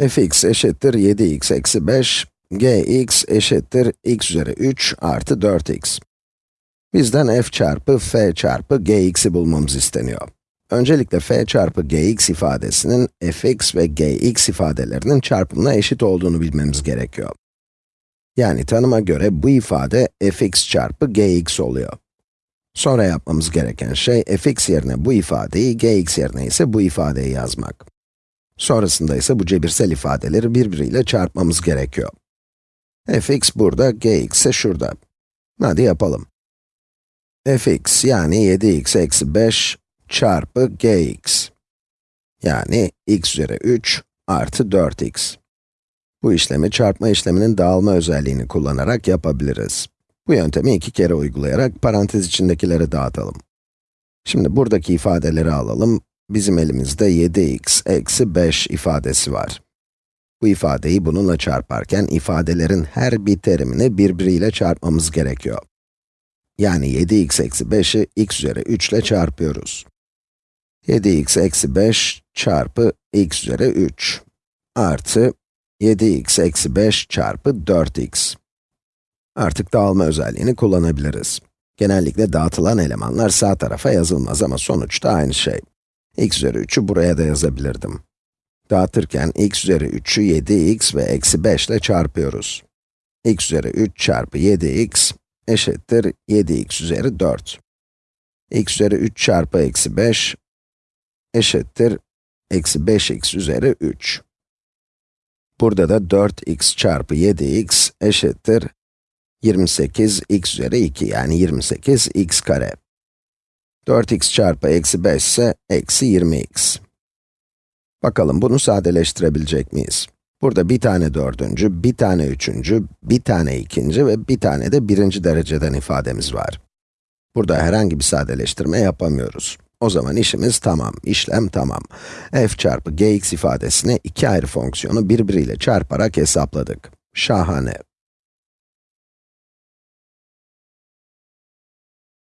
fx eşittir 7x eksi 5, gx eşittir x üzeri 3 artı 4x. Bizden f çarpı f çarpı gx'i bulmamız isteniyor. Öncelikle f çarpı gx ifadesinin fx ve gx ifadelerinin çarpımına eşit olduğunu bilmemiz gerekiyor. Yani tanıma göre bu ifade fx çarpı gx oluyor. Sonra yapmamız gereken şey fx yerine bu ifadeyi, gx yerine ise bu ifadeyi yazmak. Sonrasında ise bu cebirsel ifadeleri birbiriyle çarpmamız gerekiyor. fx burada, gx ise şurada. Hadi yapalım. fx yani 7x eksi 5 çarpı gx. Yani x üzeri 3 artı 4x. Bu işlemi çarpma işleminin dağılma özelliğini kullanarak yapabiliriz. Bu yöntemi iki kere uygulayarak parantez içindekileri dağıtalım. Şimdi buradaki ifadeleri alalım. Bizim elimizde 7x eksi 5 ifadesi var. Bu ifadeyi bununla çarparken ifadelerin her bir terimini birbiriyle çarpmamız gerekiyor. Yani 7x eksi 5'i x üzeri 3 ile çarpıyoruz. 7x eksi 5 çarpı x üzeri 3 artı 7x eksi 5 çarpı 4x. Artık dağılma özelliğini kullanabiliriz. Genellikle dağıtılan elemanlar sağ tarafa yazılmaz ama sonuçta aynı şey. X üzeri 3'ü buraya da yazabilirdim. Dağıtırken x üzeri 3'ü 7x ve eksi 5 ile çarpıyoruz. x üzeri 3 çarpı 7x eşittir 7x üzeri 4. x üzeri 3 çarpı eksi 5 eşittir eksi 5x üzeri 3. Burada da 4x çarpı 7x eşittir 28 x üzeri 2 yani 28 x kare. 4x çarpı eksi 5 ise eksi 20x. Bakalım bunu sadeleştirebilecek miyiz? Burada bir tane dördüncü, bir tane üçüncü, bir tane ikinci ve bir tane de birinci dereceden ifademiz var. Burada herhangi bir sadeleştirme yapamıyoruz. O zaman işimiz tamam, işlem tamam. f çarpı gx ifadesini iki ayrı fonksiyonu birbiriyle çarparak hesapladık. Şahane.